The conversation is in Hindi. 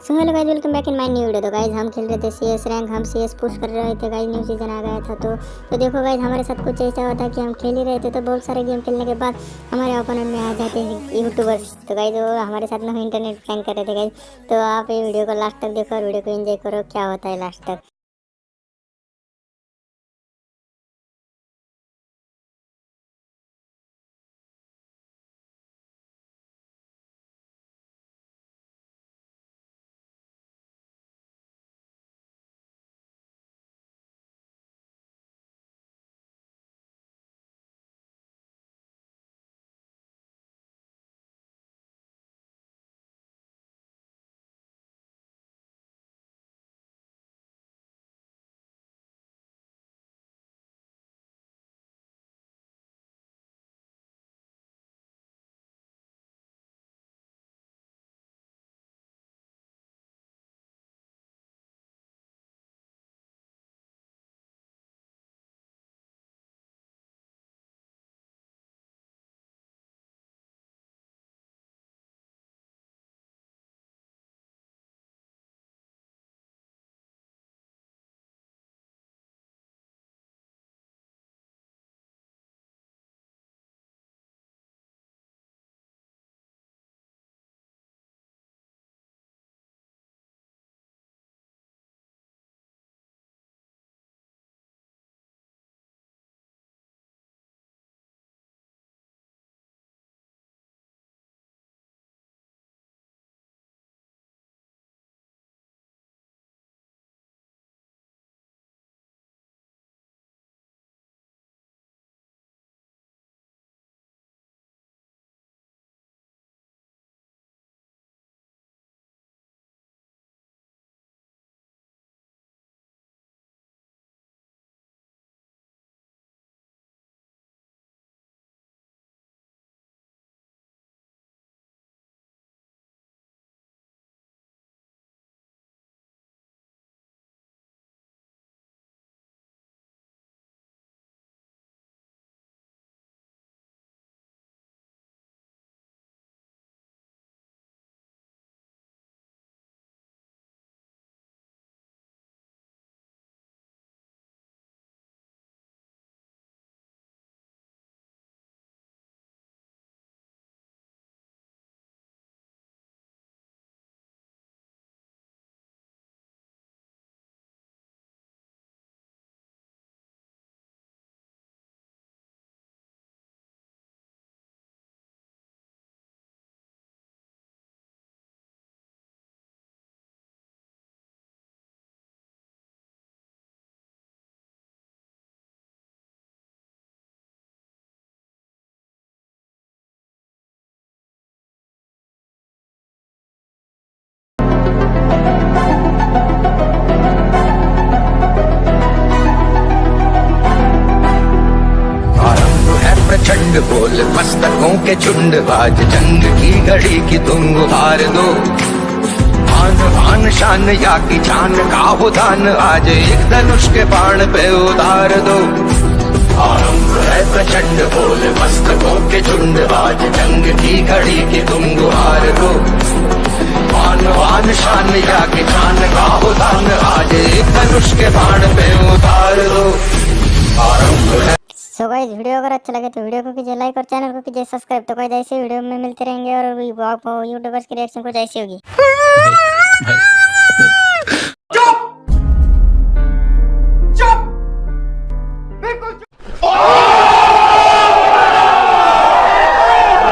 So hello guys welcome back in my new video तो गाइज़ हम खेल रहे थे सी एस रैंक हम सी एस पुश कर रहे थे गाइज़ न्यू सीज़न आ गया था तो तो देखो गाइस हमारे साथ कुछ ऐसा होता है कि हम खेल ही रहे थे तो बहुत सारे गेम खेलने के बाद हमारे ओपोनेंट में आ जाते हैं यूट्यूबर्स तो गाइस वो हमारे साथ में इंटरनेट प्रैंक कर रहे थे गाइस तो आप ये वीडियो को लास्ट तक देखो और वीडियो को इन्जॉय करो, क्या होता है लास्ट तक? प्रचंड बोल मस्तकों के झुंड बाज जंग की घड़ी की तुम हार दो। आन आन शान या की जान का हो दान आज एक धनुष के बाण पे उतार दो। आरंभ है प्रचंड बोल मस्तकों के झुंड बाज जंग की घड़ी की तुम गुहार दो। मान वान शान या की जान का हो दान आज एक धनुष के बाण पे गाइस, वीडियो अगर अच्छा लगे तो वीडियो को कीजिए लाइक और चैनल को कीजिए सब्सक्राइब। तो गाइस, ऐसे वीडियो में मिलते रहेंगे और यूट्यूबर्स की रिएक्शन कुछ ऐसी होगी।